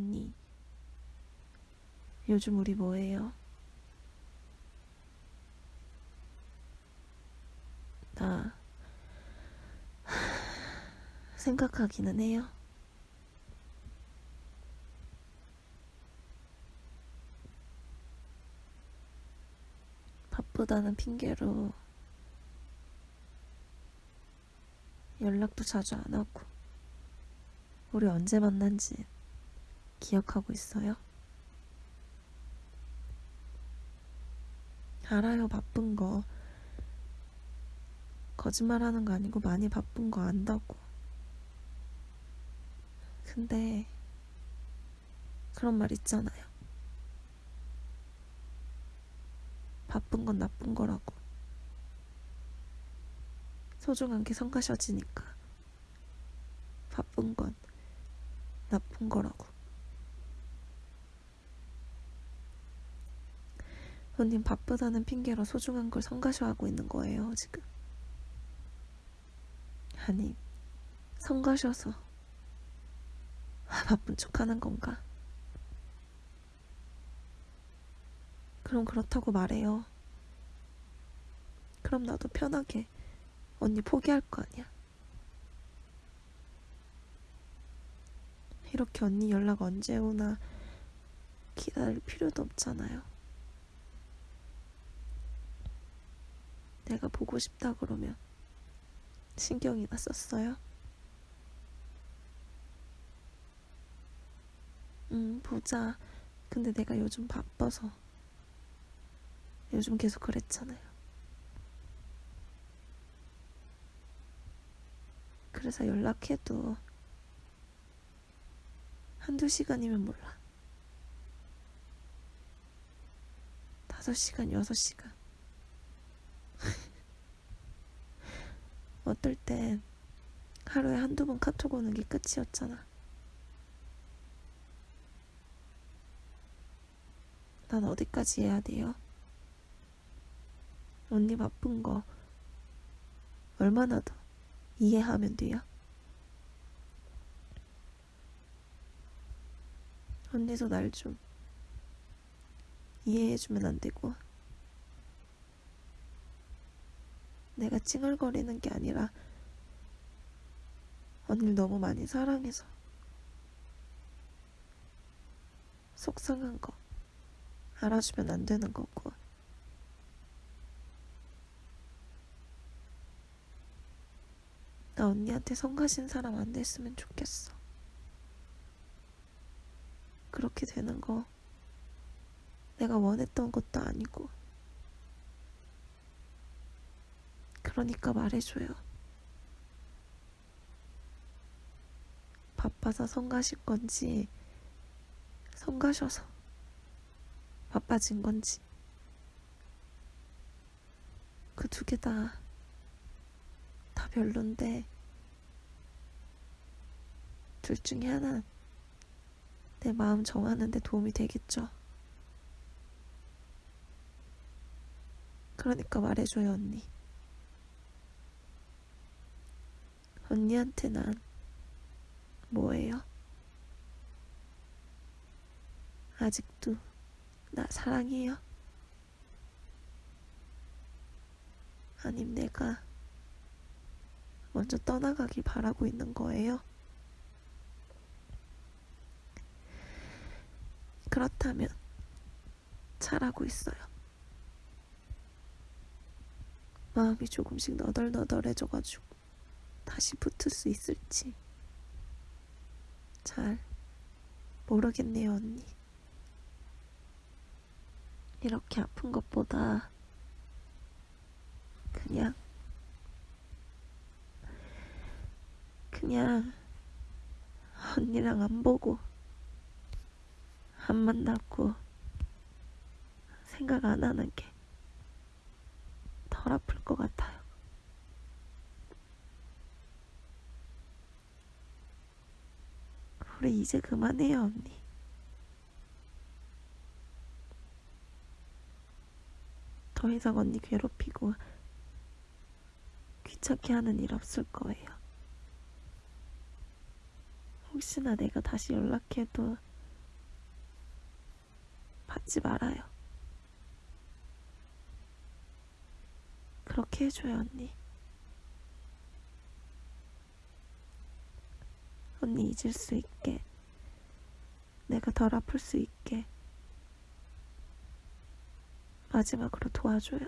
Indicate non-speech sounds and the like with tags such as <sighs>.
언니. 요즘 우리 뭐해요? 나 <sighs> 생각하기는 해요. 바쁘다는 핑계로 연락도 자주 안 하고 우리 언제 만난지 기억하고 있어요? 알아요, 바쁜 거. 거짓말 하는 거 아니고 많이 바쁜 거 안다고. 근데, 그런 말 있잖아요. 바쁜 건 나쁜 거라고. 소중한 게 성가셔지니까. 바쁜 건 나쁜 거라고. 언님 바쁘다는 핑계로 소중한 걸 성가셔하고 있는 거예요, 지금. 아니, 성가셔서 아, <laughs> 바쁜 척 하는 건가? 그럼 그렇다고 말해요. 그럼 나도 편하게 언니 포기할 거 아니야. 이렇게 언니 연락 언제 오나 기다릴 필요도 없잖아요. 내가 보고 싶다 그러면 신경이나 썼어요? 응, 보자. 근데 내가 요즘 바빠서. 요즘 계속 그랬잖아요. 그래서 연락해도 한두 시간이면 몰라. 다섯 시간, 여섯 시간. <laughs> 어떨 땐 하루에 한두 번 카톡 오는 게 끝이었잖아. 난 어디까지 해야 돼요? 언니 바쁜 거 얼마나 더 이해하면 돼요? 언니도 날 좀 이해해주면 안 되고 내가 찡얼거리는 게 아니라 언니를 너무 많이 사랑해서 속상한 거 알아주면 안 되는 거고 나 언니한테 성가신 사람 안 됐으면 좋겠어. 그렇게 되는 거 내가 원했던 것도 아니고 그러니까 말해줘요. 바빠서 성가실 건지 성 가셔서 바빠진 건지 그 두 개 다다 별론데 둘 중에 하나 내 마음 정하는데 도움이 되겠죠. 그러니까 말해줘요 언니. 언니한테 난 뭐예요? 아직도 나 사랑해요? 아님 내가 먼저 떠나가길 바라고 있는 거예요? 그렇다면 잘하고 있어요. 마음이 조금씩 너덜너덜해져가지고 다시 붙을 수 있을지 잘 모르겠네요, 언니. 이렇게 아픈 것보다 그냥 그냥 언니랑 안 보고 안 만나고 생각 안 하는 게 덜 아플 것 같아요. 우리 이제 그만해요, 언니. 더 이상 언니 괴롭히고 귀찮게 하는 일 없을 거예요. 혹시나 내가 다시 연락해도 받지 말아요. 그렇게 해줘요, 언니. 언니 잊을 수 있게, 내가 덜 아플 수 있게, 마지막으로 도와줘요.